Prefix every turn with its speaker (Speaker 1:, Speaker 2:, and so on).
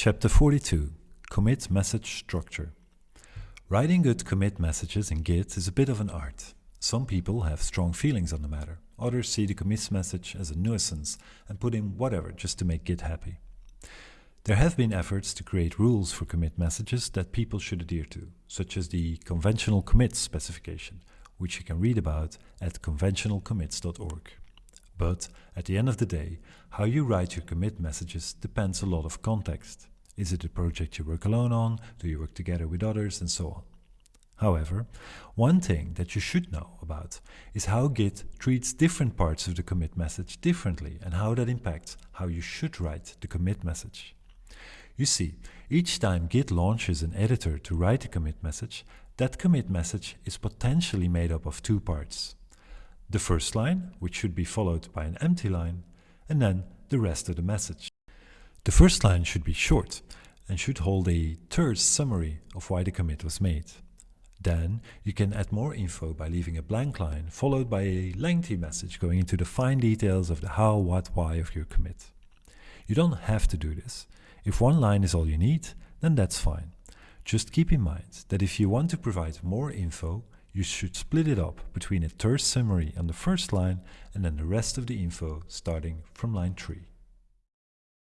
Speaker 1: Chapter 42 Commit Message Structure Writing good commit messages in Git is a bit of an art. Some people have strong feelings on the matter, others see the commit message as a nuisance and put in whatever just to make Git happy. There have been efforts to create rules for commit messages that people should adhere to, such as the conventional commits specification, which you can read about at conventionalcommits.org. But at the end of the day, how you write your commit messages depends a lot of context. Is it a project you work alone on? Do you work together with others? And so on. However, one thing that you should know about is how Git treats different parts of the commit message differently and how that impacts how you should write the commit message. You see, each time Git launches an editor to write a commit message, that commit message is potentially made up of two parts the first line, which should be followed by an empty line, and then the rest of the message. The first line should be short and should hold a terse summary of why the commit was made. Then you can add more info by leaving a blank line followed by a lengthy message going into the fine details of the how, what, why of your commit. You don't have to do this. If one line is all you need, then that's fine. Just keep in mind that if you want to provide more info, you should split it up between a terse summary on the first line and then the rest of the info starting from line 3.